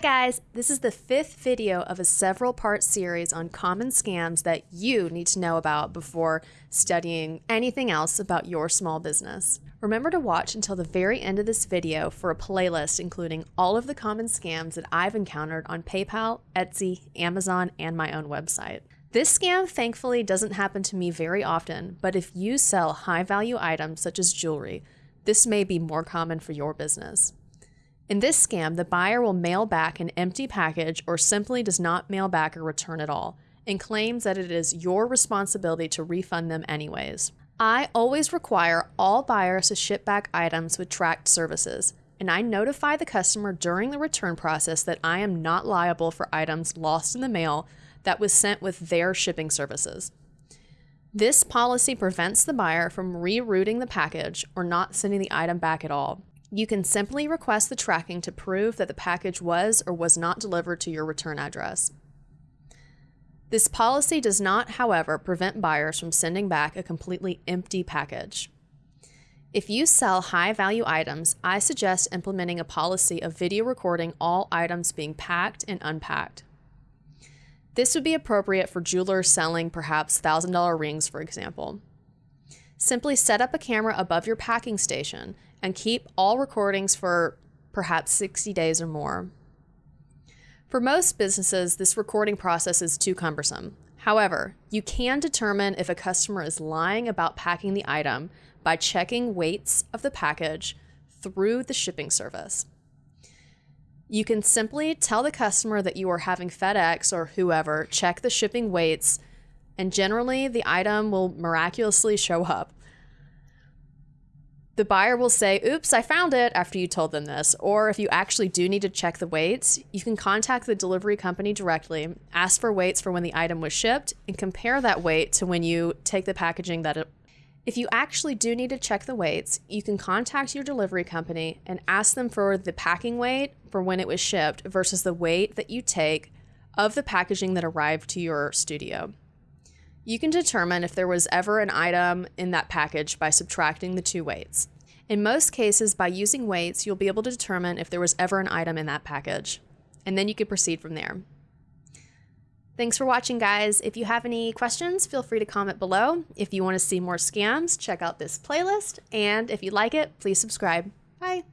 guys, this is the fifth video of a several part series on common scams that you need to know about before studying anything else about your small business. Remember to watch until the very end of this video for a playlist including all of the common scams that I've encountered on PayPal, Etsy, Amazon, and my own website. This scam thankfully doesn't happen to me very often, but if you sell high value items such as jewelry, this may be more common for your business. In this scam, the buyer will mail back an empty package or simply does not mail back a return at all and claims that it is your responsibility to refund them anyways. I always require all buyers to ship back items with tracked services, and I notify the customer during the return process that I am not liable for items lost in the mail that was sent with their shipping services. This policy prevents the buyer from rerouting the package or not sending the item back at all. You can simply request the tracking to prove that the package was or was not delivered to your return address. This policy does not, however, prevent buyers from sending back a completely empty package. If you sell high value items, I suggest implementing a policy of video recording all items being packed and unpacked. This would be appropriate for jewelers selling perhaps $1,000 rings, for example. Simply set up a camera above your packing station and keep all recordings for perhaps 60 days or more. For most businesses, this recording process is too cumbersome. However, you can determine if a customer is lying about packing the item by checking weights of the package through the shipping service. You can simply tell the customer that you are having FedEx or whoever check the shipping weights, and generally the item will miraculously show up. The buyer will say, Oops, I found it after you told them this. Or if you actually do need to check the weights, you can contact the delivery company directly, ask for weights for when the item was shipped, and compare that weight to when you take the packaging that it. If you actually do need to check the weights, you can contact your delivery company and ask them for the packing weight for when it was shipped versus the weight that you take of the packaging that arrived to your studio. You can determine if there was ever an item in that package by subtracting the two weights. In most cases, by using weights, you'll be able to determine if there was ever an item in that package. And then you can proceed from there. Thanks for watching, guys. If you have any questions, feel free to comment below. If you want to see more scams, check out this playlist. And if you like it, please subscribe. Bye.